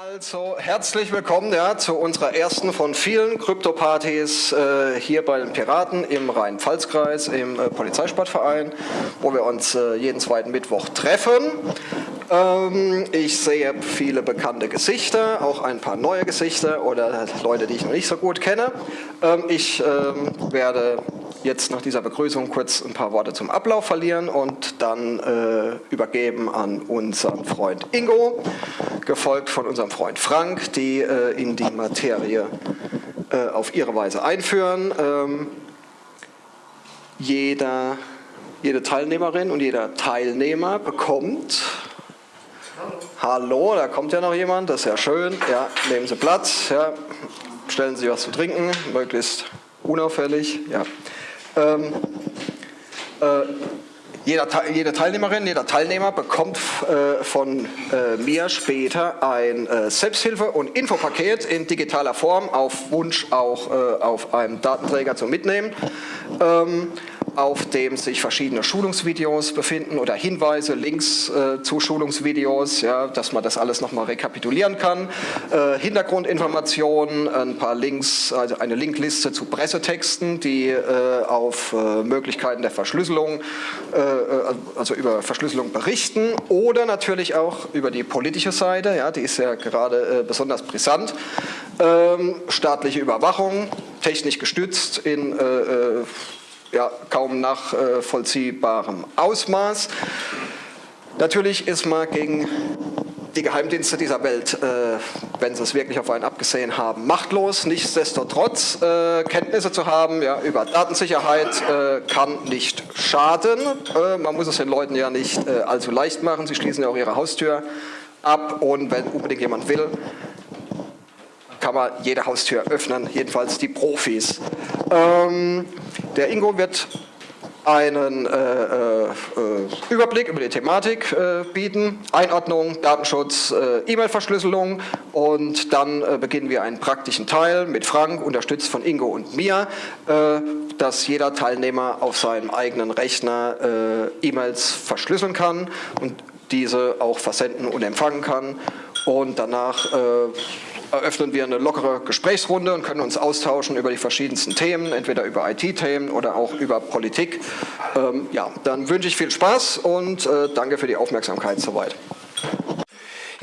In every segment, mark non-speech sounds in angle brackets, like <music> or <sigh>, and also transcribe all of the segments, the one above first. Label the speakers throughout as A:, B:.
A: Also herzlich willkommen ja, zu unserer ersten von vielen Krypto-Partys äh, hier bei den Piraten im Rhein-Pfalz-Kreis im äh, Polizeisportverein, wo wir uns äh, jeden zweiten Mittwoch treffen. Ähm, ich sehe viele bekannte Gesichter, auch ein paar neue Gesichter oder Leute, die ich noch nicht so gut kenne. Ähm, ich ähm, werde jetzt nach dieser Begrüßung kurz ein paar Worte zum Ablauf verlieren und dann äh, übergeben an unseren Freund Ingo, gefolgt von unserem Freund Frank, die äh, in die Materie äh, auf ihre Weise einführen. Ähm, jeder, jede Teilnehmerin und jeder Teilnehmer bekommt Hallo, da kommt ja noch jemand, das ist ja schön. Ja, nehmen Sie Platz, ja, stellen Sie was zu trinken, möglichst unauffällig. Ja. Ähm, äh, jeder, jede Teilnehmerin, jeder Teilnehmer bekommt äh, von äh, mir später ein äh, Selbsthilfe- und Infopaket in digitaler Form, auf Wunsch auch äh, auf einem Datenträger zum Mitnehmen. Ähm, auf dem sich verschiedene Schulungsvideos befinden oder Hinweise, Links äh, zu Schulungsvideos, ja, dass man das alles nochmal rekapitulieren kann. Äh, Hintergrundinformationen, ein paar Links, also eine Linkliste zu Pressetexten, die äh, auf äh, Möglichkeiten der Verschlüsselung, äh, äh, also über Verschlüsselung berichten oder natürlich auch über die politische Seite, ja, die ist ja gerade besonders brisant. Ähm, staatliche Überwachung, technisch gestützt in ja, kaum nachvollziehbarem Ausmaß. Natürlich ist man gegen die Geheimdienste dieser Welt, äh, wenn sie es wirklich auf einen abgesehen haben, machtlos. Nichtsdestotrotz äh, Kenntnisse zu haben ja, über Datensicherheit äh, kann nicht schaden. Äh, man muss es den Leuten ja nicht äh, allzu leicht machen. Sie schließen ja auch ihre Haustür ab und wenn unbedingt jemand will, kann man jede Haustür öffnen, jedenfalls die Profis. Ähm, der Ingo wird einen äh, äh, Überblick über die Thematik äh, bieten, Einordnung, Datenschutz, äh, E-Mail-Verschlüsselung. Und dann äh, beginnen wir einen praktischen Teil mit Frank, unterstützt von Ingo und mir, äh, dass jeder Teilnehmer auf seinem eigenen Rechner E-Mails verschlüsseln kann und diese auch versenden und empfangen kann. Und danach eröffnen wir eine lockere Gesprächsrunde und können uns austauschen über die verschiedensten Themen, entweder über IT-Themen oder auch über Politik. Ähm, ja, dann wünsche ich viel Spaß und äh, danke für die Aufmerksamkeit soweit.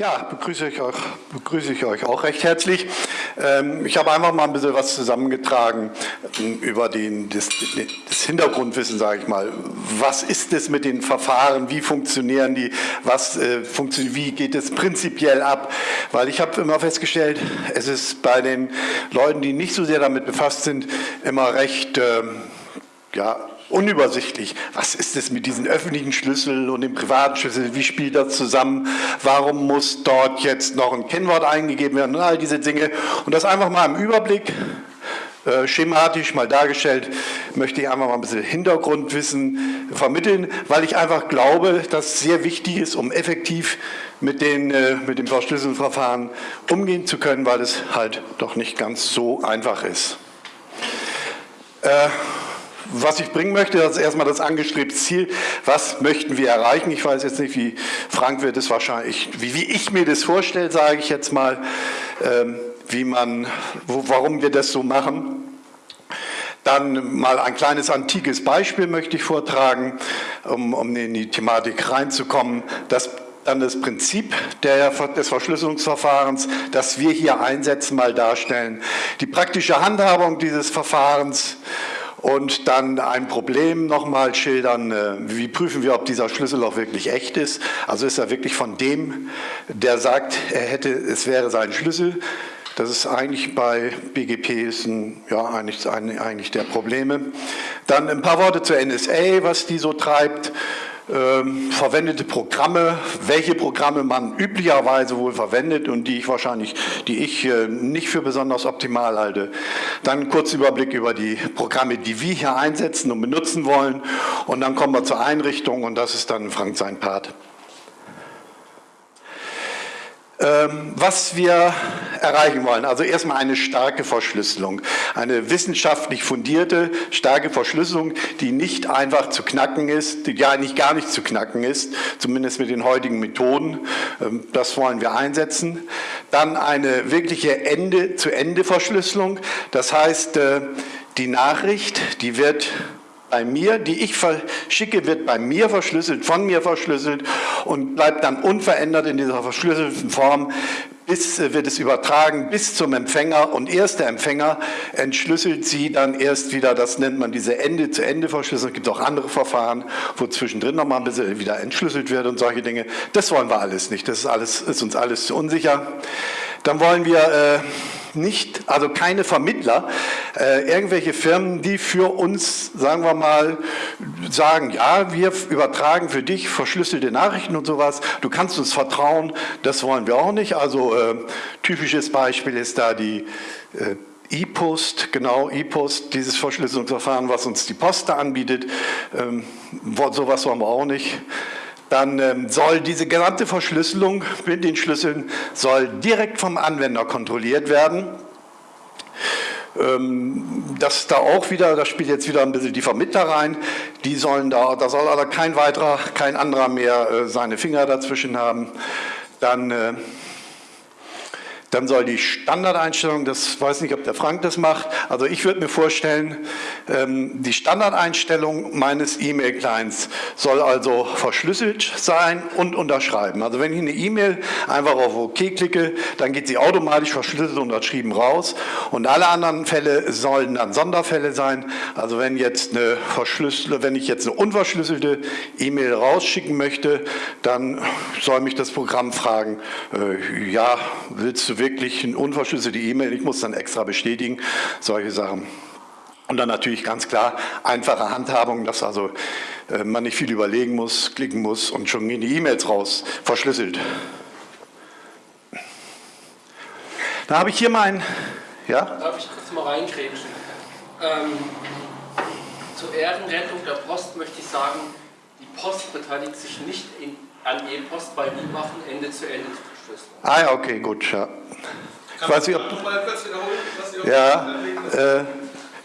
B: Ja, begrüße ich euch, begrüße ich euch auch recht herzlich. Ähm, ich habe einfach mal ein bisschen was zusammengetragen ähm, über den, das, das Hintergrundwissen, sage ich mal. Was ist es mit den Verfahren? Wie funktionieren die? Was, äh, wie geht es prinzipiell ab? Weil ich habe immer festgestellt, es ist bei den Leuten, die nicht so sehr damit befasst sind, immer recht ähm, ja, unübersichtlich. Was ist es mit diesen öffentlichen Schlüsseln und dem privaten Schlüssel? Wie spielt das zusammen? Warum muss dort jetzt noch ein Kennwort eingegeben werden und all diese Dinge? Und das einfach mal im Überblick äh, schematisch mal dargestellt, möchte ich einfach mal ein bisschen Hintergrundwissen vermitteln, weil ich einfach glaube, dass es sehr wichtig ist, um effektiv mit, den, äh, mit dem Verschlüsselungsverfahren umgehen zu können, weil es halt doch nicht ganz so einfach ist. Äh, was ich bringen möchte, das ist erstmal das angestrebte Ziel. Was möchten wir erreichen? Ich weiß jetzt nicht, wie Frank wird es wahrscheinlich, wie, wie ich mir das vorstelle, sage ich jetzt mal, ähm, wie man, wo, warum wir das so machen. Dann mal ein kleines antikes Beispiel möchte ich vortragen, um, um in die Thematik reinzukommen. Das dann das Prinzip der, des Verschlüsselungsverfahrens, das wir hier einsetzen, mal darstellen. Die praktische Handhabung dieses Verfahrens und dann ein Problem nochmal schildern, äh, wie prüfen wir, ob dieser Schlüssel auch wirklich echt ist. Also ist er wirklich von dem, der sagt, er hätte, es wäre sein Schlüssel. Das ist eigentlich bei BGP ist ein, ja, eigentlich, eigentlich der Probleme. Dann ein paar Worte zur NSA, was die so treibt ähm, verwendete Programme, welche Programme man üblicherweise wohl verwendet und die ich wahrscheinlich, die ich äh, nicht für besonders optimal halte. Dann kurz Überblick über die Programme, die wir hier einsetzen und benutzen wollen und dann kommen wir zur Einrichtung und das ist dann Frank sein Part. Ähm, was wir erreichen wollen. Also erstmal eine starke Verschlüsselung, eine wissenschaftlich fundierte, starke Verschlüsselung, die nicht einfach zu knacken ist, die ja eigentlich gar nicht zu knacken ist, zumindest mit den heutigen Methoden. Ähm, das wollen wir einsetzen. Dann eine wirkliche Ende-zu-Ende-Verschlüsselung. Das heißt, äh, die Nachricht, die wird bei mir, die ich verschicke, wird bei mir verschlüsselt, von mir verschlüsselt und bleibt dann unverändert in dieser verschlüsselten Form, bis äh, wird es übertragen bis zum Empfänger und erst der Empfänger entschlüsselt sie dann erst wieder, das nennt man diese Ende-zu-Ende-Verschlüsselung. Es gibt auch andere Verfahren, wo zwischendrin nochmal ein bisschen wieder entschlüsselt wird und solche Dinge. Das wollen wir alles nicht, das ist, alles, ist uns alles zu unsicher. Dann wollen wir äh, nicht, also keine Vermittler, äh, irgendwelche Firmen, die für uns, sagen wir mal, sagen, ja, wir übertragen für dich verschlüsselte Nachrichten und sowas, du kannst uns vertrauen, das wollen wir auch nicht. Also äh, typisches Beispiel ist da die äh, E-Post, genau, E-Post, dieses Verschlüsselungsverfahren, was uns die Post da anbietet, ähm, sowas wollen wir auch nicht dann ähm, soll diese gesamte Verschlüsselung mit den Schlüsseln soll direkt vom Anwender kontrolliert werden. Ähm, das da auch wieder, da spielt jetzt wieder ein bisschen die Vermittler rein, die sollen da, da soll aber kein weiterer, kein anderer mehr äh, seine Finger dazwischen haben. Dann äh, dann soll die Standardeinstellung, das weiß nicht, ob der Frank das macht, also ich würde mir vorstellen, ähm, die Standardeinstellung meines E-Mail-Clients soll also verschlüsselt sein und unterschreiben. Also wenn ich eine E-Mail einfach auf OK klicke, dann geht sie automatisch verschlüsselt und unterschrieben raus und alle anderen Fälle sollen dann Sonderfälle sein. Also wenn jetzt eine verschlüsselte, wenn ich jetzt eine unverschlüsselte E-Mail rausschicken möchte, dann soll mich das Programm fragen, äh, ja, willst du wirklich eine unverschlüsselte E-Mail, ich muss dann extra bestätigen, solche Sachen. Und dann natürlich ganz klar einfache Handhabung, dass also äh, man nicht viel überlegen muss, klicken muss und schon gehen die E-Mails raus, verschlüsselt. Da habe ich hier mein,
C: ja? Darf ich kurz mal reingrätschen? Ähm, zur Ehrenrettung der Post möchte ich sagen, die Post beteiligt sich nicht in, an E-Post, weil die machen Ende zu Ende.
B: Ah ja, okay, gut, ja. Ich weiß nicht, ob, Ja, äh,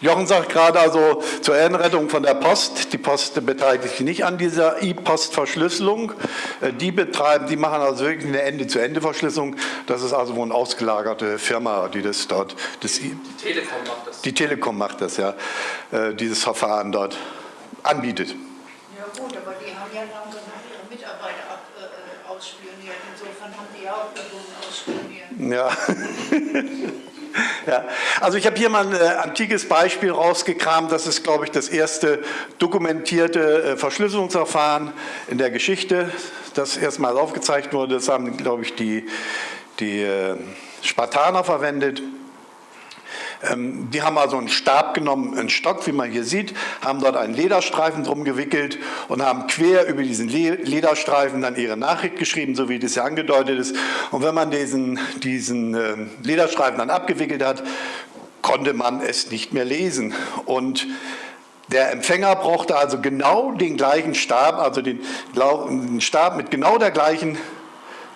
B: Jochen sagt gerade also zur Ehrenrettung von der Post, die Post beteiligt sich nicht an dieser E-Post-Verschlüsselung. Äh, die betreiben, die machen also wirklich eine Ende-zu-Ende-Verschlüsselung. Das ist also wohl eine ausgelagerte Firma, die das dort... Das
C: die Telekom macht das.
B: Die Telekom macht das, ja. Äh, dieses Verfahren dort anbietet. Ja
D: gut, aber die haben ja lange ihre Mitarbeiter ab, äh, ausspioniert. Insofern haben die ja auch Personen ausspioniert.
B: Ja. Ja, also ich habe hier mal ein äh, antikes Beispiel rausgekramt. Das ist, glaube ich, das erste dokumentierte äh, Verschlüsselungsverfahren in der Geschichte, das erstmal aufgezeigt wurde. Das haben, glaube ich, die, die äh, Spartaner verwendet. Ähm, die haben also einen Stab genommen, einen Stock, wie man hier sieht, haben dort einen Lederstreifen drum gewickelt und haben quer über diesen Lederstreifen dann ihre Nachricht geschrieben, so wie das ja angedeutet ist. Und wenn man diesen, diesen ähm, Lederstreifen dann abgewickelt hat, konnte man es nicht mehr lesen. Und der Empfänger brauchte also genau den gleichen Stab, also den, den Stab mit genau der gleichen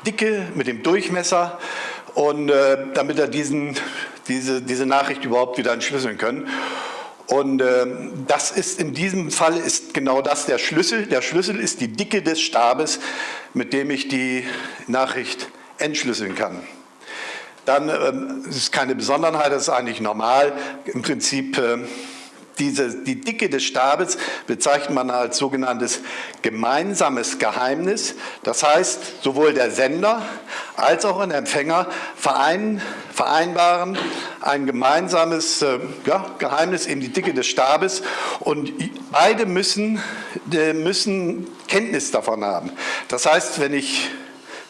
B: Dicke, mit dem Durchmesser, und äh, damit er diesen diese, diese Nachricht überhaupt wieder entschlüsseln können. Und äh, das ist in diesem Fall ist genau das der Schlüssel. Der Schlüssel ist die Dicke des Stabes, mit dem ich die Nachricht entschlüsseln kann. Dann äh, ist keine Besonderheit, das ist eigentlich normal. Im Prinzip äh, diese, die Dicke des Stabes bezeichnet man als sogenanntes gemeinsames Geheimnis. Das heißt, sowohl der Sender als auch ein Empfänger verein, vereinbaren ein gemeinsames äh, ja, Geheimnis, eben die Dicke des Stabes. Und beide müssen, äh, müssen Kenntnis davon haben. Das heißt, wenn ich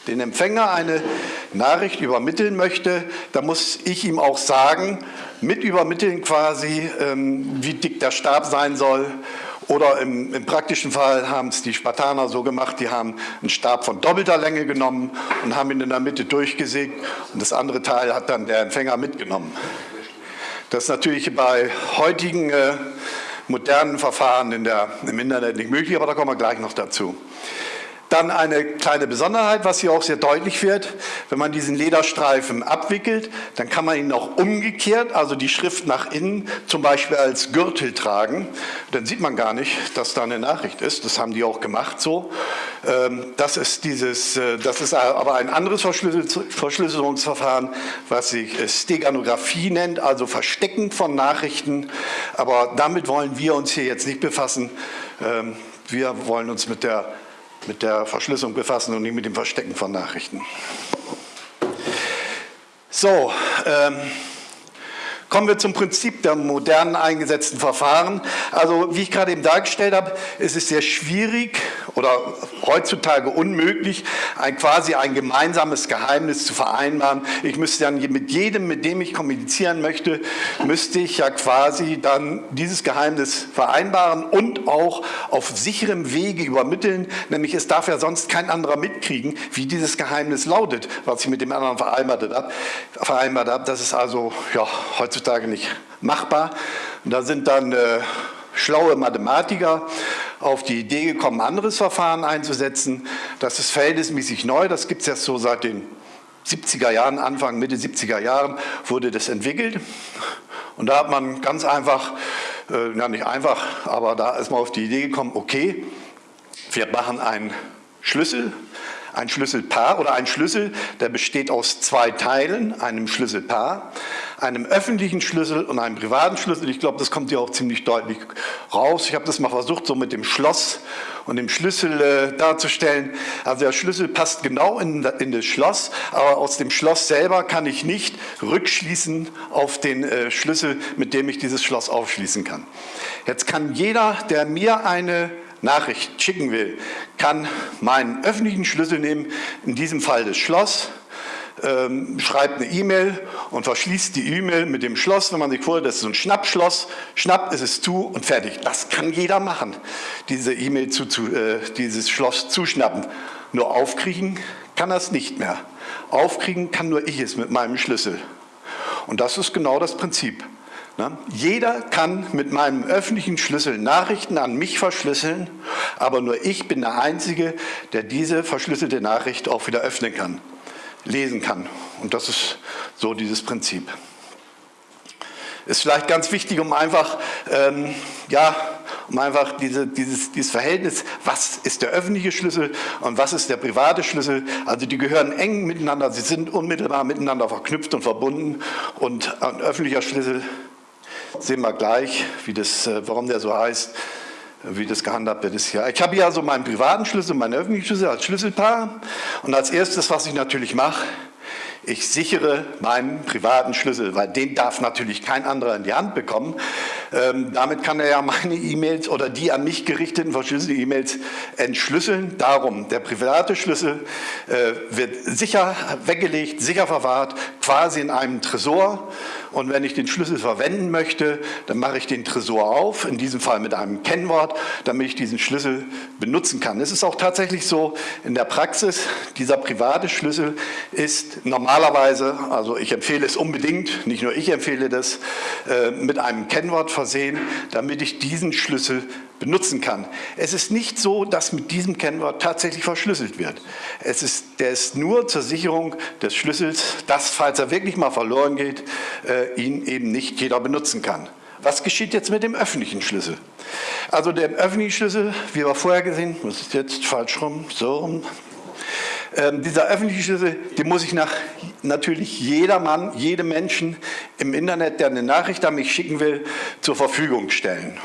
B: den Empfänger eine Nachricht übermitteln möchte, dann muss ich ihm auch sagen, mit übermitteln quasi, ähm, wie dick der Stab sein soll. Oder im, im praktischen Fall haben es die Spartaner so gemacht, die haben einen Stab von doppelter Länge genommen und haben ihn in der Mitte durchgesägt und das andere Teil hat dann der Empfänger mitgenommen. Das ist natürlich bei heutigen äh, modernen Verfahren in der, im Internet nicht möglich, aber da kommen wir gleich noch dazu. Dann eine kleine Besonderheit, was hier auch sehr deutlich wird. Wenn man diesen Lederstreifen abwickelt, dann kann man ihn auch umgekehrt, also die Schrift nach innen, zum Beispiel als Gürtel tragen. Dann sieht man gar nicht, dass da eine Nachricht ist. Das haben die auch gemacht so. Ähm, das ist, dieses, äh, das ist aber ein anderes Verschlüsselungsverfahren, was sich Steganographie nennt, also Verstecken von Nachrichten. Aber damit wollen wir uns hier jetzt nicht befassen. Ähm, wir wollen uns mit der mit der Verschlüsselung befassen und nicht mit dem Verstecken von Nachrichten. So, ähm, Kommen wir zum Prinzip der modernen eingesetzten Verfahren. Also wie ich gerade eben dargestellt habe, ist es sehr schwierig oder heutzutage unmöglich, ein, quasi ein gemeinsames Geheimnis zu vereinbaren. Ich müsste dann mit jedem, mit dem ich kommunizieren möchte, müsste ich ja quasi dann dieses Geheimnis vereinbaren und auch auf sicherem Wege übermitteln, nämlich es darf ja sonst kein anderer mitkriegen, wie dieses Geheimnis lautet, was ich mit dem anderen vereinbart habe. Vereinbart habe. Das ist also ja, heutzutage heutzutage nicht machbar. Und da sind dann äh, schlaue Mathematiker auf die Idee gekommen, ein anderes Verfahren einzusetzen. Das ist verhältnismäßig neu, das gibt es jetzt so seit den 70er Jahren, Anfang, Mitte 70er Jahren wurde das entwickelt. Und da hat man ganz einfach, äh, ja nicht einfach, aber da ist man auf die Idee gekommen, okay, wir machen einen Schlüssel, ein Schlüsselpaar oder ein Schlüssel, der besteht aus zwei Teilen, einem Schlüsselpaar einem öffentlichen Schlüssel und einem privaten Schlüssel. Ich glaube, das kommt hier auch ziemlich deutlich raus. Ich habe das mal versucht, so mit dem Schloss und dem Schlüssel äh, darzustellen. Also der Schlüssel passt genau in, in, das Schloss, aber aus dem Schloss selber kann ich nicht rückschließen auf den äh, Schlüssel, mit dem ich dieses Schloss aufschließen kann. Jetzt kann jeder, der mir eine Nachricht schicken will, kann meinen öffentlichen Schlüssel nehmen, in diesem Fall das Schloss, ähm, schreibt eine E-Mail und verschließt die E-Mail mit dem Schloss, wenn man sich vorstellt, das ist so ein Schnappschloss, schnapp ist es zu und fertig. Das kann jeder machen, diese E-Mail zu, zu äh, dieses Schloss zuschnappen. Nur aufkriegen kann es nicht mehr. Aufkriegen kann nur ich es mit meinem Schlüssel. Und das ist genau das Prinzip. Ne? Jeder kann mit meinem öffentlichen Schlüssel Nachrichten an mich verschlüsseln, aber nur ich bin der Einzige, der diese verschlüsselte Nachricht auch wieder öffnen kann lesen kann. Und das ist so dieses Prinzip. Ist vielleicht ganz wichtig, um einfach, ähm, ja, um einfach diese, dieses, dieses Verhältnis, was ist der öffentliche Schlüssel und was ist der private Schlüssel, also die gehören eng miteinander, sie sind unmittelbar miteinander verknüpft und verbunden und ein öffentlicher Schlüssel, sehen wir gleich, wie das, äh, warum der so heißt, wie das gehandhabt wird, ist hier. Ich habe hier also meinen privaten Schlüssel, meinen öffentlichen Schlüssel als Schlüsselpaar. Und als erstes, was ich natürlich mache, ich sichere meinen privaten Schlüssel, weil den darf natürlich kein anderer in die Hand bekommen. Ähm, damit kann er ja meine E-Mails oder die an mich gerichteten verschlüsselten E-Mails entschlüsseln. Darum, der private Schlüssel äh, wird sicher weggelegt, sicher verwahrt, quasi in einem Tresor. Und wenn ich den Schlüssel verwenden möchte, dann mache ich den Tresor auf, in diesem Fall mit einem Kennwort, damit ich diesen Schlüssel benutzen kann. Es ist auch tatsächlich so in der Praxis, dieser private Schlüssel ist normalerweise, also ich empfehle es unbedingt, nicht nur ich empfehle das, äh, mit einem Kennwort versehen, damit ich diesen Schlüssel benutzen kann. Es ist nicht so, dass mit diesem Kennwort tatsächlich verschlüsselt wird. Es ist, der ist nur zur Sicherung des Schlüssels, dass, falls er wirklich mal verloren geht, äh, ihn eben nicht jeder benutzen kann. Was geschieht jetzt mit dem öffentlichen Schlüssel? Also der öffentliche Schlüssel, wie wir vorher gesehen, das ist jetzt falsch rum, so rum. Ähm, dieser öffentliche Schlüssel, den muss ich nach natürlich jedermann, jedem Menschen im Internet, der eine Nachricht an mich schicken will, zur Verfügung stellen.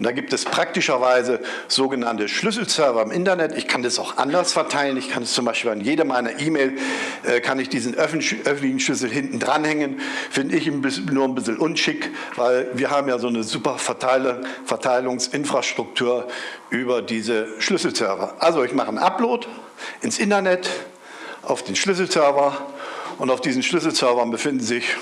B: Und da gibt es praktischerweise sogenannte Schlüsselserver im Internet. Ich kann das auch anders verteilen. Ich kann es zum Beispiel an jede meiner E-Mail, äh, kann ich diesen öffentlichen Schlüssel hinten dranhängen. Finde ich ein bisschen, nur ein bisschen unschick, weil wir haben ja so eine super Verteile, Verteilungsinfrastruktur über diese Schlüsselserver. Also ich mache einen Upload ins Internet auf den Schlüsselserver und auf diesen Schlüsselservern befinden sich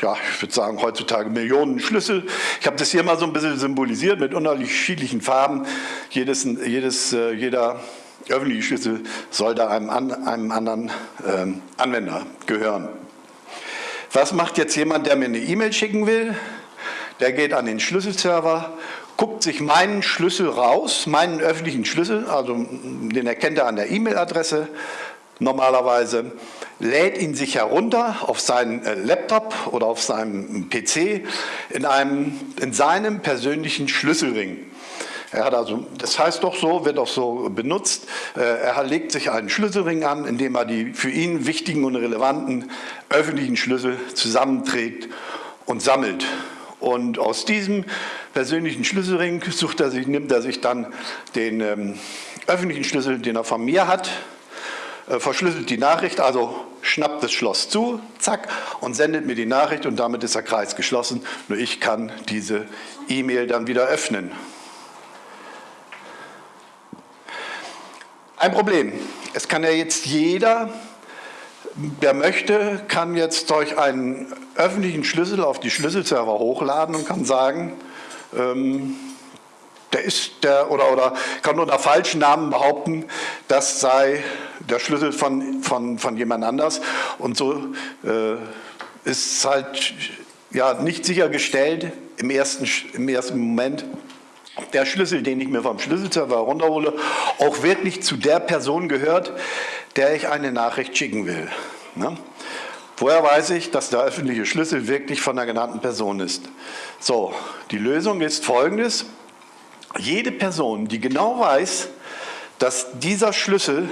B: ja, ich würde sagen, heutzutage Millionen Schlüssel. Ich habe das hier mal so ein bisschen symbolisiert mit unterschiedlichen Farben. Jedes, jedes, äh, jeder öffentliche Schlüssel soll da einem, einem anderen ähm, Anwender gehören. Was macht jetzt jemand, der mir eine E-Mail schicken will? Der geht an den Schlüsselserver, guckt sich meinen Schlüssel raus, meinen öffentlichen Schlüssel, also den erkennt er an der E-Mail-Adresse normalerweise, lädt ihn sich herunter auf seinen äh, Laptop oder auf seinem PC in, einem, in seinem persönlichen Schlüsselring. Er hat also, das heißt doch so, wird auch so benutzt, äh, er legt sich einen Schlüsselring an, indem er die für ihn wichtigen und relevanten öffentlichen Schlüssel zusammenträgt und sammelt. Und aus diesem persönlichen Schlüsselring sucht er sich, nimmt er sich dann den ähm, öffentlichen Schlüssel, den er von mir hat, äh, verschlüsselt die Nachricht, also schnappt das Schloss zu, zack, und sendet mir die Nachricht und damit ist der Kreis geschlossen. Nur ich kann diese E-Mail dann wieder öffnen. Ein Problem. Es kann ja jetzt jeder, der möchte, kann jetzt durch einen öffentlichen Schlüssel auf die Schlüsselserver hochladen und kann sagen, ähm, der ist der oder, oder kann unter falschen Namen behaupten, das sei der Schlüssel von, von, von jemand anders. Und so äh, ist halt ja, nicht sichergestellt im ersten, im ersten Moment, ob der Schlüssel, den ich mir vom Schlüsselserver runterhole, auch wirklich zu der Person gehört, der ich eine Nachricht schicken will. Ne? Woher weiß ich, dass der öffentliche Schlüssel wirklich von der genannten Person ist? So, die Lösung ist folgendes. Jede Person, die genau weiß, dass dieser Schlüssel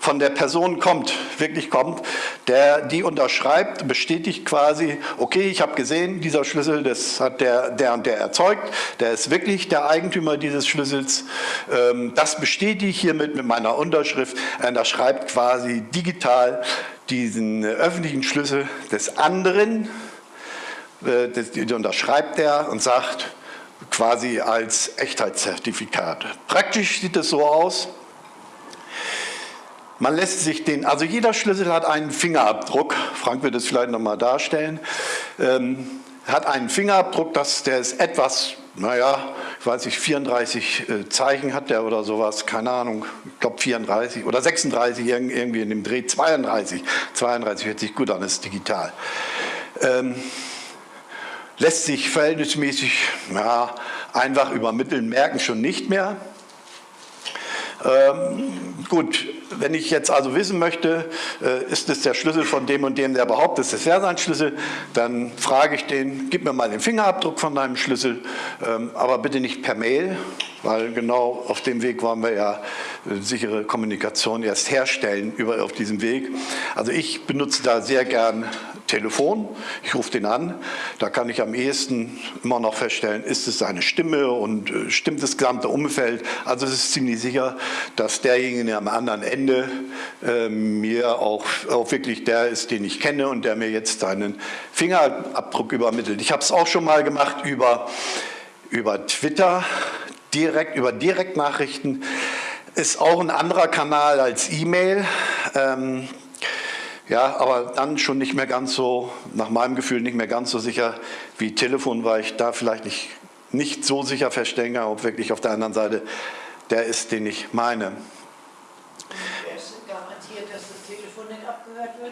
B: von der Person kommt, wirklich kommt, der die unterschreibt, bestätigt quasi, okay, ich habe gesehen, dieser Schlüssel, das hat der, der und der erzeugt, der ist wirklich der Eigentümer dieses Schlüssels, ähm, das bestätige ich hiermit mit meiner Unterschrift, er unterschreibt quasi digital diesen öffentlichen Schlüssel des anderen, äh, das, unterschreibt er und sagt, quasi als Echtheitszertifikat. Praktisch sieht es so aus, man lässt sich den, also jeder Schlüssel hat einen Fingerabdruck, Frank wird es vielleicht nochmal darstellen, ähm, hat einen Fingerabdruck, das, der ist etwas, naja, ich weiß nicht, 34 äh, Zeichen hat der oder sowas, keine Ahnung, ich glaube 34 oder 36, irgendwie in dem Dreh, 32, 32 hört sich gut an, ist digital. Ähm, lässt sich verhältnismäßig ja, einfach übermitteln, merken schon nicht mehr. Ähm, gut, wenn ich jetzt also wissen möchte, äh, ist es der Schlüssel von dem und dem, der behauptet, es wäre sein Schlüssel, dann frage ich den, gib mir mal den Fingerabdruck von deinem Schlüssel, ähm, aber bitte nicht per Mail, weil genau auf dem Weg wollen wir ja äh, sichere Kommunikation erst herstellen über, auf diesem Weg. Also ich benutze da sehr gern Telefon, ich rufe den an, da kann ich am ehesten immer noch feststellen, ist es seine Stimme und äh, stimmt das gesamte Umfeld. Also es ist ziemlich sicher, dass derjenige am anderen Ende äh, mir auch, auch wirklich der ist, den ich kenne und der mir jetzt seinen Fingerabdruck übermittelt. Ich habe es auch schon mal gemacht über, über Twitter, direkt über Direktnachrichten. Ist auch ein anderer Kanal als E-Mail. Ähm, ja, aber dann schon nicht mehr ganz so, nach meinem Gefühl nicht mehr ganz so sicher wie Telefon, weil ich da vielleicht nicht, nicht so sicher feststellen kann, ob wirklich auf der anderen Seite der ist, den ich meine.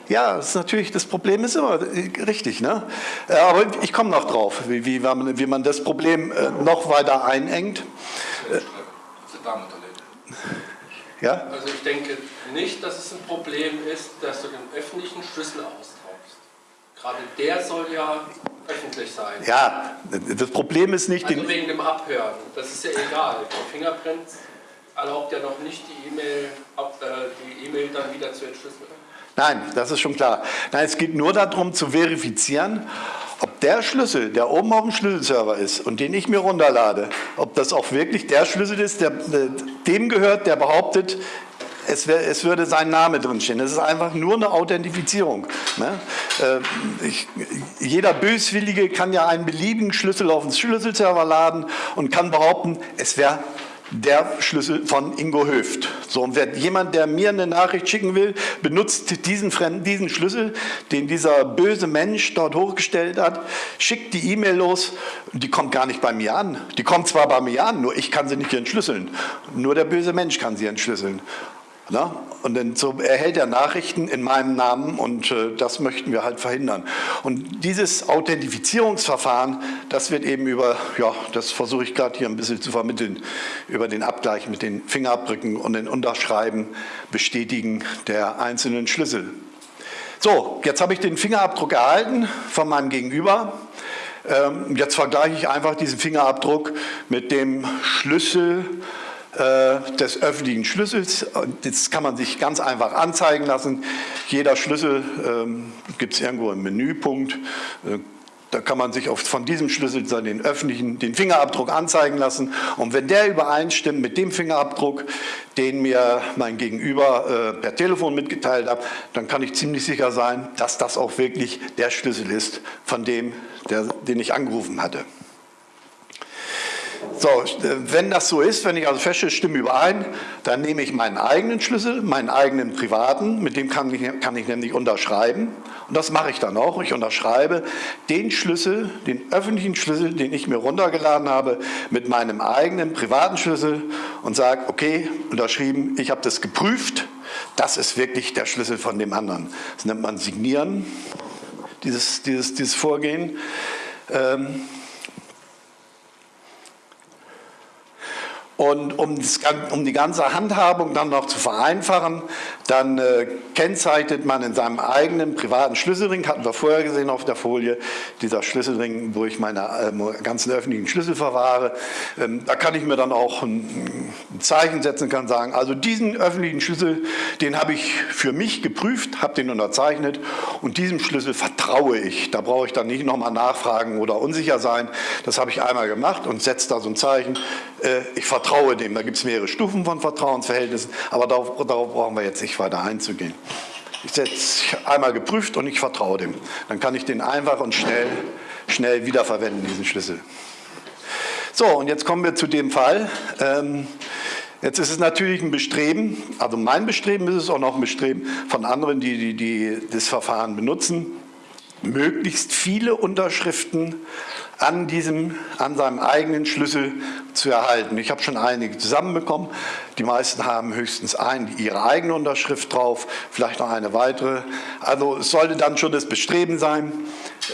B: Ja, das ist natürlich, das Problem ist immer richtig, ne? Äh, aber ich komme noch drauf, wie, wie, wie, man das Problem äh, noch weiter einengt.
C: Ja? Also ich denke nicht, dass es ein Problem ist, dass du den öffentlichen Schlüssel austauschst. Gerade der soll ja öffentlich sein.
B: Ja, das Problem ist nicht...
C: Also wegen dem Abhören, das ist ja egal. Der Fingerprint erlaubt ja noch nicht die E-Mail äh, e dann wieder zu entschlüsseln.
B: Nein, das ist schon klar. Nein, es geht nur darum zu verifizieren, ob der Schlüssel, der oben auf dem Schlüsselserver ist und den ich mir runterlade, ob das auch wirklich der Schlüssel ist, der dem gehört, der behauptet, es, wär, es, würde sein Name drinstehen. Es ist einfach nur eine Authentifizierung. Ne? Äh, ich, jeder Böswillige kann ja einen beliebigen Schlüssel auf den Schlüsselserver laden und kann behaupten, es wäre der Schlüssel von Ingo Höft. So, und wer, jemand, der mir eine Nachricht schicken will, benutzt diesen, fremden, diesen Schlüssel, den dieser böse Mensch dort hochgestellt hat, schickt die E-Mail los die kommt gar nicht bei mir an. Die kommt zwar bei mir an, nur ich kann sie nicht entschlüsseln. Nur der böse Mensch kann sie entschlüsseln. Na? Und dann so erhält er Nachrichten in meinem Namen und äh, das möchten wir halt verhindern. Und dieses Authentifizierungsverfahren, das wird eben über, ja, das versuche ich gerade hier ein bisschen zu vermitteln, über den Abgleich mit den Fingerabdrücken und den Unterschreiben, Bestätigen der einzelnen Schlüssel. So, jetzt habe ich den Fingerabdruck erhalten von meinem Gegenüber. Ähm, jetzt vergleiche ich einfach diesen Fingerabdruck mit dem Schlüssel des öffentlichen Schlüssels. Das kann man sich ganz einfach anzeigen lassen. Jeder Schlüssel ähm, gibt es irgendwo im Menüpunkt. Äh, da kann man sich von diesem Schlüssel den öffentlichen, den Fingerabdruck anzeigen lassen. Und wenn der übereinstimmt mit dem Fingerabdruck, den mir mein Gegenüber äh, per Telefon mitgeteilt hat, dann kann ich ziemlich sicher sein, dass das auch wirklich der Schlüssel ist von dem, der, den ich angerufen hatte. So, wenn das so ist, wenn ich also feststelle, stimme überein, dann nehme ich meinen eigenen Schlüssel, meinen eigenen privaten, mit dem kann ich, kann ich nämlich unterschreiben. Und das mache ich dann auch. Ich unterschreibe den Schlüssel, den öffentlichen Schlüssel, den ich mir runtergeladen habe, mit meinem eigenen privaten Schlüssel und sage, okay, unterschrieben, ich habe das geprüft, das ist wirklich der Schlüssel von dem anderen. Das nennt man Signieren, dieses, dieses, dieses Vorgehen. Ähm, Und um, das, um, die ganze Handhabung dann noch zu vereinfachen, dann äh, kennzeichnet man in seinem eigenen privaten Schlüsselring, hatten wir vorher gesehen auf der Folie, dieser Schlüsselring, wo ich meine äh, ganzen öffentlichen Schlüssel verwahre. Ähm, da kann ich mir dann auch ein, ein Zeichen setzen, kann sagen, also diesen öffentlichen Schlüssel, den habe ich für mich geprüft, habe den unterzeichnet und diesem Schlüssel vertraue ich. Da brauche ich dann nicht nochmal nachfragen oder unsicher sein. Das habe ich einmal gemacht und setze da so ein Zeichen. Äh, ich vertraue dem. Da gibt es mehrere Stufen von Vertrauensverhältnissen, aber darauf, darauf brauchen wir jetzt nicht weiter einzugehen. Ich setze einmal geprüft und ich vertraue dem. Dann kann ich den einfach und schnell, schnell wiederverwenden, diesen Schlüssel. So, und jetzt kommen wir zu dem Fall. Ähm, Jetzt ist es natürlich ein Bestreben, also mein Bestreben ist es auch noch ein Bestreben von anderen, die, die, die das Verfahren benutzen, möglichst viele Unterschriften an, diesem, an seinem eigenen Schlüssel zu erhalten. Ich habe schon einige zusammenbekommen. Die meisten haben höchstens ein, ihre eigene Unterschrift drauf, vielleicht noch eine weitere. Also es sollte dann schon das Bestreben sein,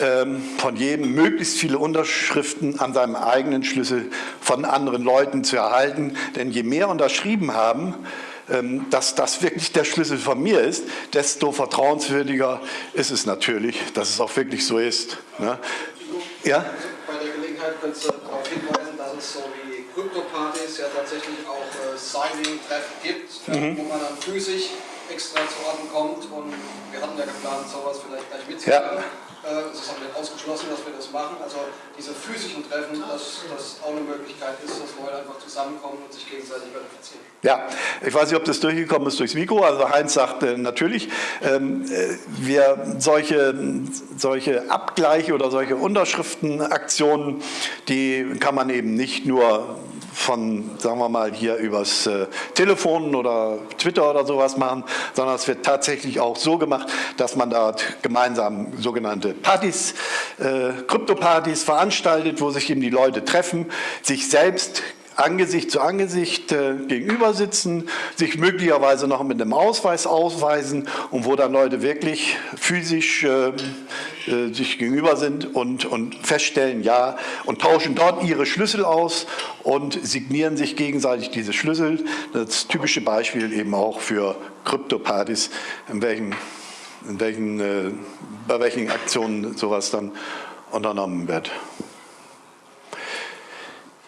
B: ähm, von jedem möglichst viele Unterschriften an seinem eigenen Schlüssel von anderen Leuten zu erhalten. Denn je mehr unterschrieben haben, ähm, dass das wirklich der Schlüssel von mir ist, desto vertrauenswürdiger ist es natürlich, dass es auch wirklich so ist. Ne? Ja?
A: Gelegenheit könntest du darauf hinweisen, dass es so wie Krypto-Partys ja tatsächlich auch äh, Signing-Treffen gibt, mhm. wo man dann physisch extra zu Orten kommt und wir hatten ja geplant, sowas vielleicht gleich mitzunehmen. Ja. Äh, es ist auch nicht ausgeschlossen, dass wir das machen. Also diese physischen Treffen, dass das auch eine Möglichkeit ist, dass Leute einfach zusammenkommen und sich gegenseitig verifizieren.
B: Ja, ich weiß nicht, ob das durchgekommen ist durchs Mikro. Also Heinz sagt äh, natürlich, ähm, äh, wir solche, solche Abgleiche oder solche Unterschriftenaktionen, die kann man eben nicht nur von, sagen wir mal, hier übers äh, Telefon oder Twitter oder sowas machen, sondern es wird tatsächlich auch so gemacht, dass man dort gemeinsam sogenannte Partys, äh, Krypto-Partys veranstaltet, wo sich eben die Leute treffen, sich selbst Angesicht zu Angesicht äh, gegenüber sitzen, sich möglicherweise noch mit einem Ausweis ausweisen und wo dann Leute wirklich physisch äh, äh, sich gegenüber sind und, und feststellen, ja, und tauschen dort ihre Schlüssel aus und signieren sich gegenseitig diese Schlüssel. Das typische Beispiel eben auch für Kryptopartys, in welchen, in welchen, äh, bei welchen Aktionen sowas dann unternommen wird.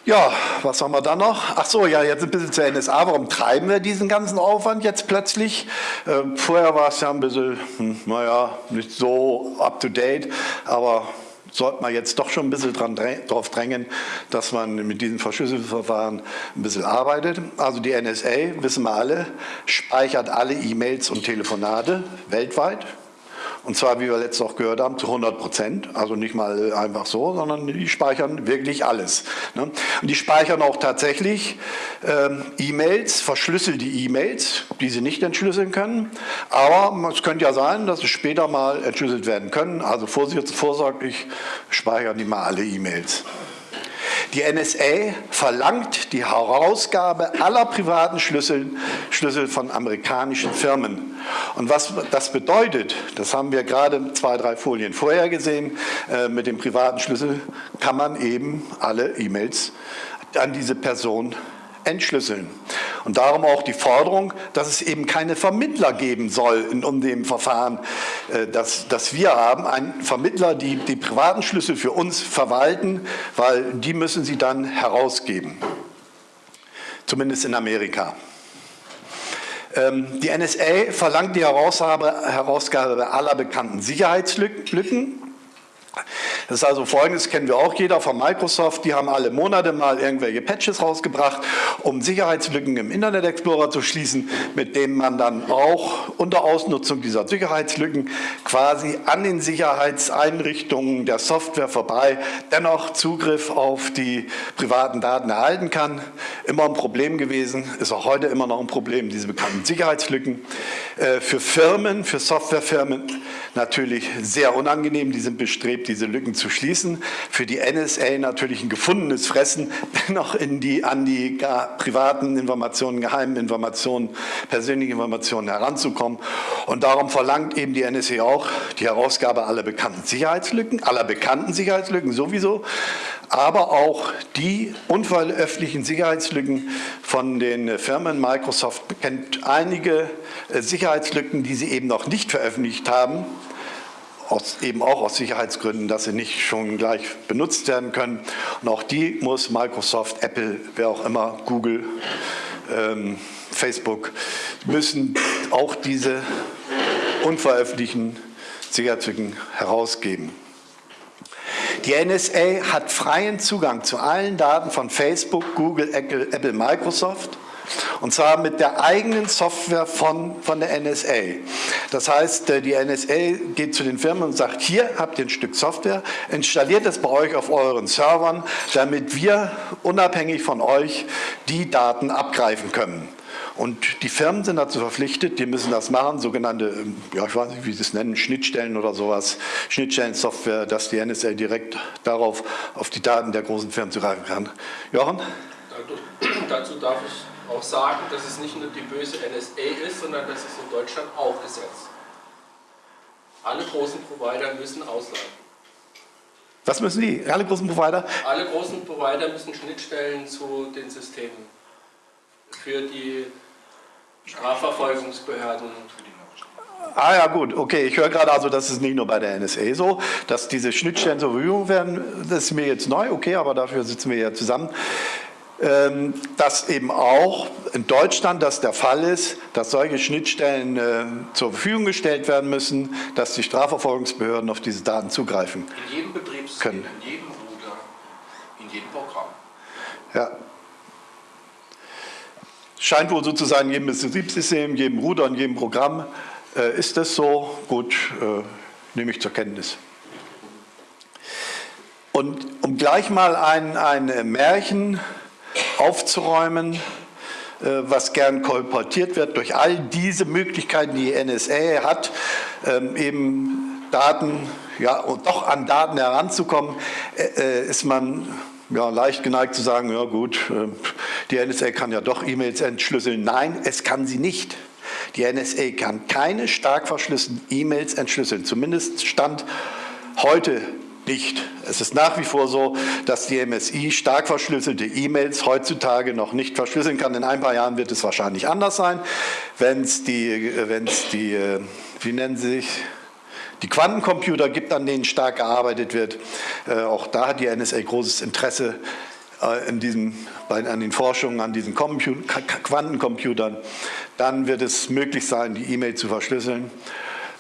B: Ja, was haben wir dann noch? Ach so, ja, jetzt ein bisschen zur NSA. Warum treiben wir diesen ganzen Aufwand jetzt plötzlich? Äh, vorher war es ja ein bisschen, hm, naja, nicht so up-to-date, aber sollte man jetzt doch schon ein bisschen dran, drauf drängen, dass man mit diesem Verschlüsselungsverfahren ein bisschen arbeitet. Also die NSA, wissen wir alle, speichert alle E-Mails und Telefonate weltweit. Und zwar, wie wir letztes auch gehört haben, zu 100 Prozent. Also nicht mal einfach so, sondern die speichern wirklich alles. Ne? Und die speichern auch tatsächlich ähm, E-Mails, verschlüsselte E-Mails, die sie nicht entschlüsseln können. Aber es könnte ja sein, dass sie später mal entschlüsselt werden können. Also vorsorglich speichern die mal alle E-Mails. Die NSA verlangt die Herausgabe aller privaten Schlüssel, Schlüssel von amerikanischen Firmen. Und was das bedeutet, das haben wir gerade zwei, drei Folien vorher gesehen, äh, mit dem privaten Schlüssel kann man eben alle E-Mails an diese Person entschlüsseln. Und darum auch die Forderung, dass es eben keine Vermittler geben soll in dem Verfahren, äh, das, das wir haben. Ein Vermittler, die die privaten Schlüssel für uns verwalten, weil die müssen sie dann herausgeben. Zumindest in Amerika. Ähm, die NSA verlangt die Herausgabe aller bekannten Sicherheitslücken das ist also folgendes, kennen wir auch jeder von Microsoft, die haben alle Monate mal irgendwelche Patches rausgebracht, um Sicherheitslücken im Internet Explorer zu schließen, mit denen man dann auch unter Ausnutzung dieser Sicherheitslücken quasi an den Sicherheitseinrichtungen der Software vorbei dennoch Zugriff auf die privaten Daten erhalten kann. Immer ein Problem gewesen, ist auch heute immer noch ein Problem, diese bekannten Sicherheitslücken. Äh, für Firmen, für Softwarefirmen natürlich sehr unangenehm, die sind bestrebt, diese Lücken zu schließen. Für die NSA natürlich ein gefundenes Fressen, <laughs> noch in die, an die privaten Informationen, geheimen Informationen, persönlichen Informationen heranzukommen. Und darum verlangt eben die NSA auch die Herausgabe aller bekannten Sicherheitslücken, aller bekannten Sicherheitslücken sowieso, aber auch die unveröffentlichten Sicherheitslücken von den Firmen. Microsoft kennt einige äh, Sicherheitslücken, die sie eben noch nicht veröffentlicht haben, aus, eben auch aus Sicherheitsgründen, dass sie nicht schon gleich benutzt werden können. Und auch die muss Microsoft, Apple, wer auch immer, Google, ähm, Facebook, müssen auch diese unveröffentlichten Sicherheitslücken herausgeben. Die NSA hat freien Zugang zu allen Daten von Facebook, Google, Apple, Microsoft und zwar mit der eigenen Software von, von der NSA. Das heißt, äh, die NSA geht zu den Firmen und sagt, hier habt ihr ein Stück Software, installiert es bei euch auf euren Servern, damit wir unabhängig von euch die Daten abgreifen können. Und die Firmen sind dazu verpflichtet, die müssen das machen, sogenannte, ähm, ja ich weiß nicht, wie sie es nennen, Schnittstellen oder sowas, Schnittstellensoftware, dass die NSA direkt darauf, auf die Daten der großen Firmen zugreifen kann. Jochen?
C: Dazu darf ich auch sagen, dass es nicht nur die böse NSA ist, sondern dass es in Deutschland auch gesetzt. Alle großen Provider müssen ausladen.
B: Was müssen die? Alle großen Provider?
C: Alle großen Provider müssen Schnittstellen zu den Systemen für die Strafverfolgungsbehörden.
B: Ah ja gut, okay, ich höre gerade also, das ist nicht nur bei der NSA so, dass diese Schnittstellen zur Verfügung werden, das ist mir jetzt neu, okay, aber dafür sitzen wir ja zusammen. Ähm, dass eben auch in Deutschland das der Fall ist, dass solche Schnittstellen äh, zur Verfügung gestellt werden müssen, dass die Strafverfolgungsbehörden auf diese Daten zugreifen
C: In jedem Betriebssystem, können. in jedem Router, in jedem Programm.
B: Ja. Scheint wohl sozusagen in jedem Betriebssystem, in jedem Router, in jedem Programm äh, ist das so. Gut, äh, nehme ich zur Kenntnis. Und um gleich mal ein, ein Märchen aufzuräumen, äh, was gern kolportiert wird durch all diese Möglichkeiten, die NSA hat, ähm, eben Daten, ja, und doch an Daten heranzukommen, äh, äh, ist man ja, leicht geneigt zu sagen, ja gut, die NSA kann ja doch E-Mails entschlüsseln. Nein, es kann sie nicht. Die NSA kann keine stark verschlüsselten E-Mails entschlüsseln, zumindest Stand heute nicht. Es ist nach wie vor so, dass die MSI stark verschlüsselte E-Mails heutzutage noch nicht verschlüsseln kann. In ein paar Jahren wird es wahrscheinlich anders sein, wenn es die, wenn's die, äh, wie nennen sie sich, die Quantencomputer gibt, an denen stark gearbeitet wird. Äh, auch da hat die NSA großes Interesse äh, in diesem, an den Forschungen an diesen Quantencomputern. Dann wird es möglich sein, die E-Mail zu verschlüsseln.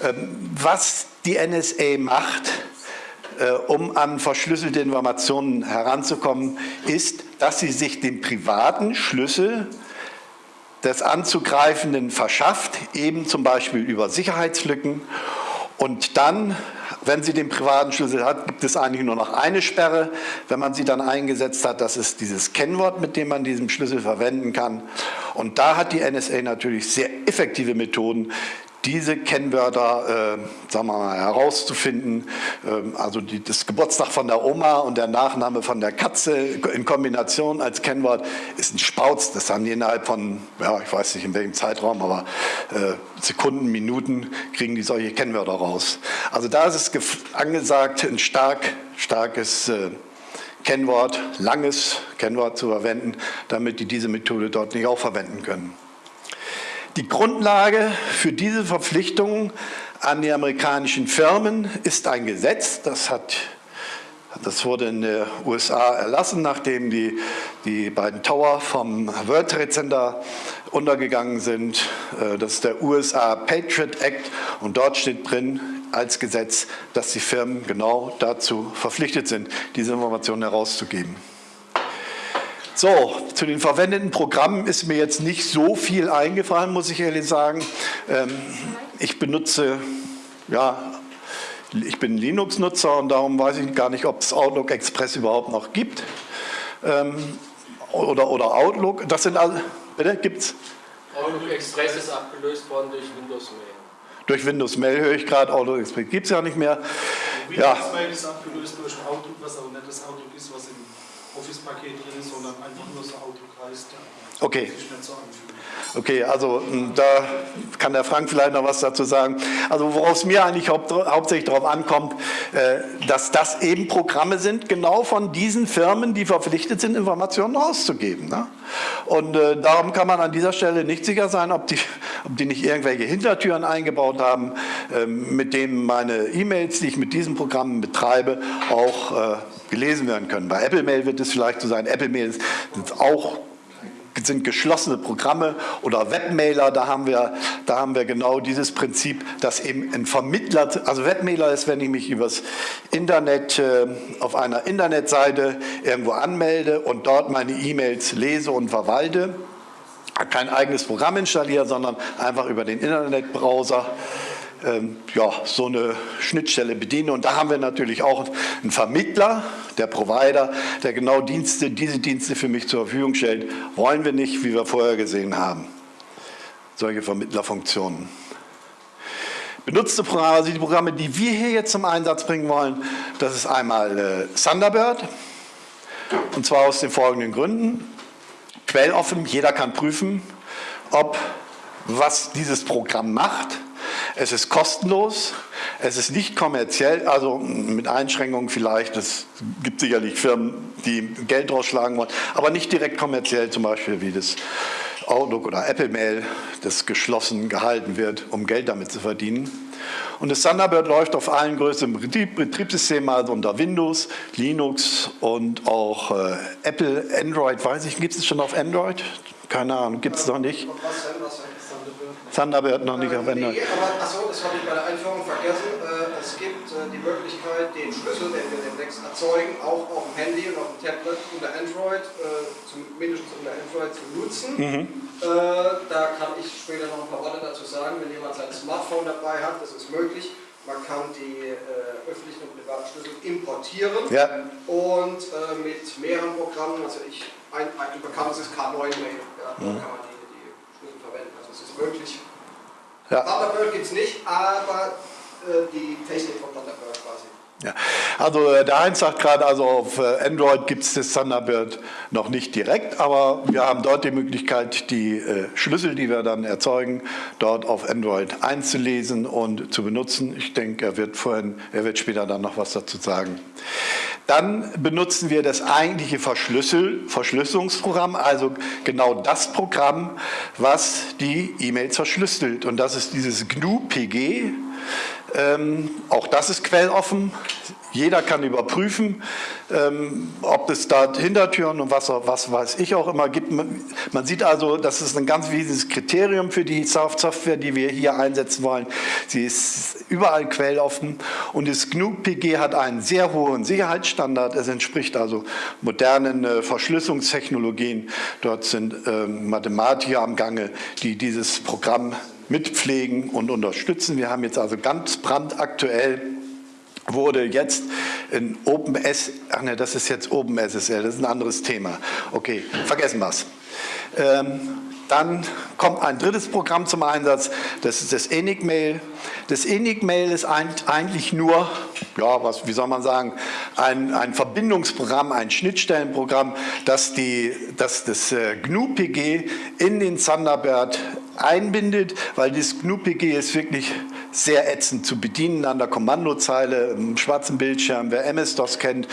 B: Ähm, was die NSA macht, äh, um an verschlüsselte Informationen heranzukommen, ist, dass sie sich den privaten Schlüssel des Anzugreifenden verschafft, eben zum Beispiel über Sicherheitslücken. Und dann, wenn sie den privaten Schlüssel hat, gibt es eigentlich nur noch eine Sperre. Wenn man sie dann eingesetzt hat, das ist dieses Kennwort, mit dem man diesen Schlüssel verwenden kann. Und da hat die NSA natürlich sehr effektive Methoden, diese Kennwörter, äh, sagen wir mal, herauszufinden. Ähm, also die, das Geburtstag von der Oma und der Nachname von der Katze in Kombination als Kennwort ist ein Spauz. Das haben die innerhalb von, ja, ich weiß nicht in welchem Zeitraum, aber äh, Sekunden, Minuten kriegen die solche Kennwörter raus. Also da ist es angesagt, ein stark, starkes äh, Kennwort, langes Kennwort zu verwenden, damit die diese Methode dort nicht auch verwenden können. Die Grundlage für diese Verpflichtungen an die amerikanischen Firmen ist ein Gesetz, das, hat, das wurde in den USA erlassen, nachdem die, die beiden Tower vom World Trade Center untergegangen sind. Äh, das ist der USA Patriot Act und dort steht drin, als Gesetz, dass die Firmen genau dazu verpflichtet sind, diese Informationen herauszugeben. So, zu den verwendeten Programmen ist mir jetzt nicht so viel eingefallen, muss ich ehrlich sagen. Ähm, ich benutze, ja, ich bin Linux-Nutzer und darum weiß ich gar nicht, ob es Outlook Express überhaupt noch gibt. Ähm, oder, oder Outlook, das sind alle, bitte, gibt's?
C: Outlook Express ist abgelöst worden durch Windows Mail.
B: Durch Windows Mail höre ich gerade, Outlook Express gibt es ja nicht mehr.
E: Windows ja. Mail ist abgelöst durch Outlook, was auch nicht das Outlook ist, was im Office-Paket drin ist, sondern einfach nur so Outlook heißt.
B: Okay. Okay, also hm, da kann der Frank vielleicht noch was dazu sagen. Also worauf es mir eigentlich haupt, hauptsächlich darauf ankommt, äh, dass das eben Programme sind, genau von diesen Firmen, die verpflichtet sind, Informationen rauszugeben. Ne? Und äh, darum kann man an dieser Stelle nicht sicher sein, ob die, ob die nicht irgendwelche Hintertüren eingebaut haben, äh, mit denen meine E-Mails, die ich mit diesen Programmen betreibe, auch äh, gelesen werden können. Bei Apple Mail wird es vielleicht so sein, Apple Mail sind auch sind geschlossene Programme oder Webmailer, da haben, wir, da haben wir genau dieses Prinzip, dass eben ein Vermittler, also Webmailer ist, wenn ich mich übers Internet äh, auf einer Internetseite irgendwo anmelde und dort meine E-Mails lese und verwalte, kein eigenes Programm installiere, sondern einfach über den Internetbrowser ähm, ja, so eine Schnittstelle bediene. Und da haben wir natürlich auch einen Vermittler, der Provider, der genau Dienste, diese Dienste für mich zur Verfügung stellt. Wollen wir nicht, wie wir vorher gesehen haben. Solche Vermittlerfunktionen. Benutzte Programme, also die Programme, die wir hier jetzt zum Einsatz bringen wollen, das ist einmal äh, Thunderbird. Und zwar aus den folgenden Gründen. Quelloffen, jeder kann prüfen, ob was dieses Programm macht es ist kostenlos, es ist nicht kommerziell, also mit Einschränkungen vielleicht, es gibt sicherlich Firmen, die Geld rausschlagen wollen, aber nicht direkt kommerziell, zum Beispiel wie das Outlook oder Apple Mail, das geschlossen gehalten wird, um Geld damit zu verdienen. Und das Thunderbird läuft auf allen größeren Betriebssystemen, also unter Windows, Linux und auch äh, Apple, Android, weiß ich, gibt es schon auf Android? Keine Ahnung, gibt es noch nicht. Thunderbird noch nicht
A: äh, Nee, aber achso, das habe ich bei der Einführung vergessen. Äh, es gibt äh, die Möglichkeit, den Schlüssel, den wir demnächst erzeugen, auch auf dem Handy und auf dem Tablet unter Android, äh, mindestens unter Android zu nutzen. Mhm. Äh, da kann ich später noch ein paar Worte dazu sagen, wenn jemand sein Smartphone dabei hat, das ist möglich. Man kann die äh, öffentlichen und privaten Schlüssel importieren ja. und mit mehreren Programmen, also ich, ein, ein bekanntes ist K9-Mail, ja, mhm. kann man die, es ist möglich, ja. Thunderbird gibt es nicht, aber äh, die Technik von Thunderbird quasi.
B: Ja. Also äh, der Heinz sagt gerade, also auf äh, Android gibt es das Thunderbird noch nicht direkt, aber wir haben dort die Möglichkeit, die äh, Schlüssel, die wir dann erzeugen, dort auf Android einzulesen und zu benutzen. Ich denke, er wird vorhin, er wird später dann noch was dazu sagen. Dann benutzen wir das eigentliche Verschlüssel, Verschlüsselungsprogramm, also genau das Programm, was die E-Mails verschlüsselt. Und das ist dieses GNU-PG. Ähm, auch das ist quelloffen. Jeder kann überprüfen, ähm, ob es da Hintertüren und was, was weiß ich auch immer gibt. Man sieht also, das ist ein ganz wichtiges Kriterium für die Software, die wir hier einsetzen wollen. Sie ist überall quelloffen und das GNU-PG hat einen sehr hohen Sicherheitsstandard. Es entspricht also modernen äh, Verschlüsselungstechnologien. Dort sind ähm, Mathematiker am Gange, die dieses Programm mitpflegen und unterstützen. Wir haben jetzt also ganz brandaktuell wurde jetzt in OpenS, ach ne, das ist jetzt OpenSSL, das ist ein anderes Thema. Okay, vergessen wir es. Ähm, dann kommt ein drittes Programm zum Einsatz, das ist das Enigmail. Das Enigmail ist eigentlich nur, ja, was, wie soll man sagen, ein, ein Verbindungsprogramm, ein Schnittstellenprogramm, das, die, das das äh, GNU-PG in den Thunderbird einbindet, weil das GNU-PG ist wirklich sehr ätzend zu bedienen an der Kommandozeile, im schwarzen Bildschirm. Wer MS-DOS kennt,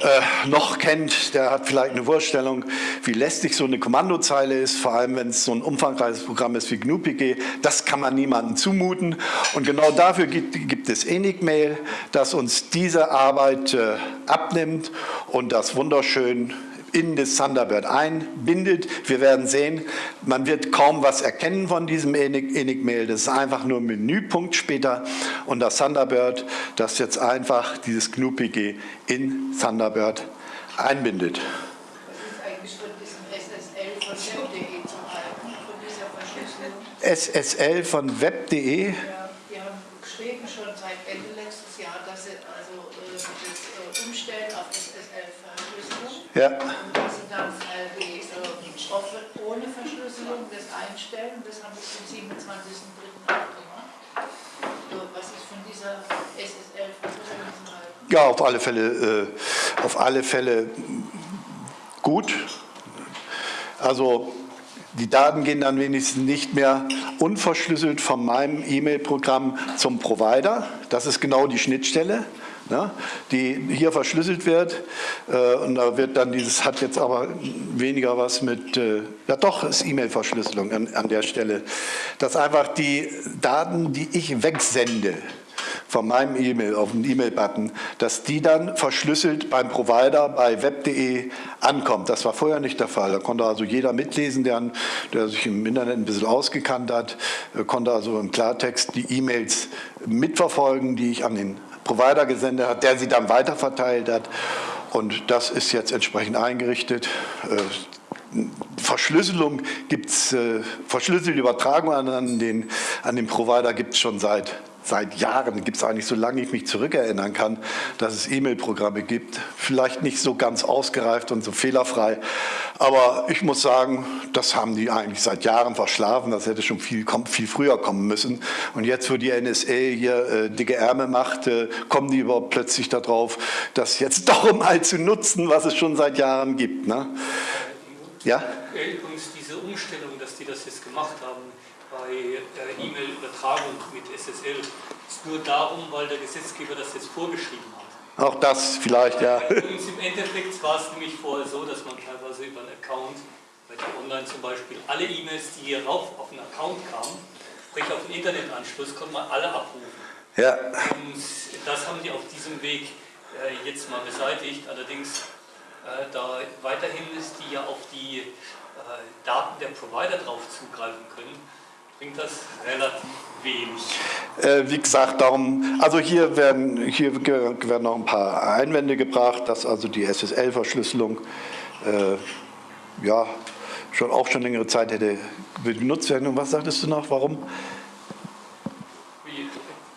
B: äh, noch kennt, der hat vielleicht eine Vorstellung, wie lästig so eine Kommandozeile ist, vor allem wenn es so ein umfangreiches Programm ist wie GNU-PG. Das kann man niemandem zumuten und genau dafür gibt, gibt es Enigmail, das uns diese Arbeit äh, abnimmt und das wunderschön in das Thunderbird einbindet. Wir werden sehen, man wird kaum was erkennen von diesem Enigmail. Das ist einfach nur ein Menüpunkt später und das Thunderbird, das jetzt einfach dieses GNU-PG in Thunderbird einbindet. SSL von web.de.
D: Ja, die haben geschrieben schon seit Ende letztes Jahr, dass sie also äh, das äh, umstellen auf SSL-Verschlüsselung.
B: Ja.
D: einstellen. Das haben wir zum 27.03. gemacht. was ist von dieser SSL halten?
B: Ja, auf alle Fälle, äh, auf alle Fälle gut. Also die Daten gehen dann wenigstens nicht mehr unverschlüsselt von meinem E-Mail-Programm zum Provider. Das ist genau die Schnittstelle ne, die hier verschlüsselt wird. Äh, und da wird dann dieses, hat jetzt aber weniger was mit, äh, ja doch, ist E-Mail-Verschlüsselung an, an der Stelle. Dass einfach die Daten, die ich wegsende, von meinem E-Mail auf den E-Mail-Button, dass die dann verschlüsselt beim Provider bei web.de ankommt. Das war vorher nicht der Fall. Da konnte also jeder mitlesen, der, der sich im Internet ein bisschen ausgekannt hat, äh, konnte also im Klartext die E-Mails mitverfolgen, die ich an den Provider gesendet hat, der sie dann weiterverteilt hat. Und das ist jetzt entsprechend eingerichtet. Äh, Verschlüsselung gibt es, äh, verschlüsselte Übertragung an den, an den Provider gibt es schon seit seit Jahren, gibt es eigentlich, solange ich mich zurückerinnern kann, dass es E-Mail-Programme gibt. Vielleicht nicht so ganz ausgereift und so fehlerfrei, aber ich muss sagen, das haben die eigentlich seit Jahren verschlafen. Das hätte schon viel, viel früher kommen müssen. Und jetzt, wo die NSA hier äh, dicke Ärmel macht, äh, kommen die überhaupt plötzlich darauf, das jetzt <laughs> doch mal zu nutzen, was es schon seit Jahren gibt. Ne? Ja?
C: Übrigens diese Umstellung, dass die das jetzt gemacht haben, bei E-Mail-Übertragung mit SSL ist nur darum, weil der Gesetzgeber das jetzt vorgeschrieben hat.
B: Auch das vielleicht, ja.
C: Und im Endeffekt war es nämlich vorher so, dass man teilweise über einen Account, bei der Online zum Beispiel, alle E-Mails, die hier rauf auf den Account kamen, sprich auf den Internetanschluss, konnte man alle abrufen.
B: Ja.
C: Und das haben die auf diesem Weg äh, jetzt mal beseitigt. Allerdings, äh, da weiterhin ist die ja auf die äh, Daten der Provider drauf zugreifen können, bringt das relativ wenig.
B: Äh, wie gesagt, darum, also hier werden, hier werden noch ein paar Einwände gebracht, dass also die SSL-Verschlüsselung äh, ja, schon auch schon längere Zeit hätte benutzt werden. Und was sagtest du noch, warum?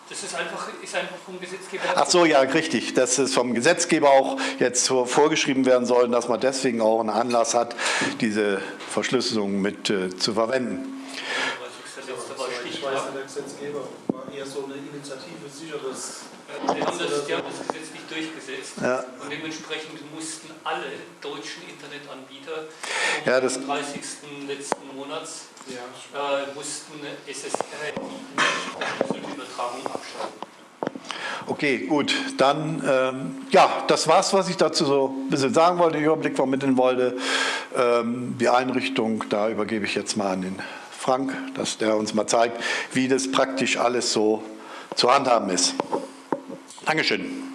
C: Das ist einfach, ist einfach vom Gesetzgeber.
B: Ach so, ja, richtig. Dass es vom Gesetzgeber auch jetzt vorgeschrieben werden soll, dass man deswegen auch einen Anlass hat, diese Verschlüsselung mit äh, zu verwenden
E: Gesetzgeber war eher so eine Initiative sicheres.
C: Die haben das, die haben das Gesetz nicht durchgesetzt ja. und dementsprechend mussten alle deutschen Internetanbieter
B: ja,
C: am 30. letzten Monats ja. äh, mussten SSR die Übertragung abschalten.
B: Okay, gut. Dann, ähm, ja, das war's, was ich dazu so ein bisschen sagen wollte, den Überblick vermitteln wollte. Ähm, die Einrichtung, da übergebe ich jetzt mal an den Frank, dass der uns mal zeigt, wie das praktisch alles so zu handhaben ist. Dankeschön.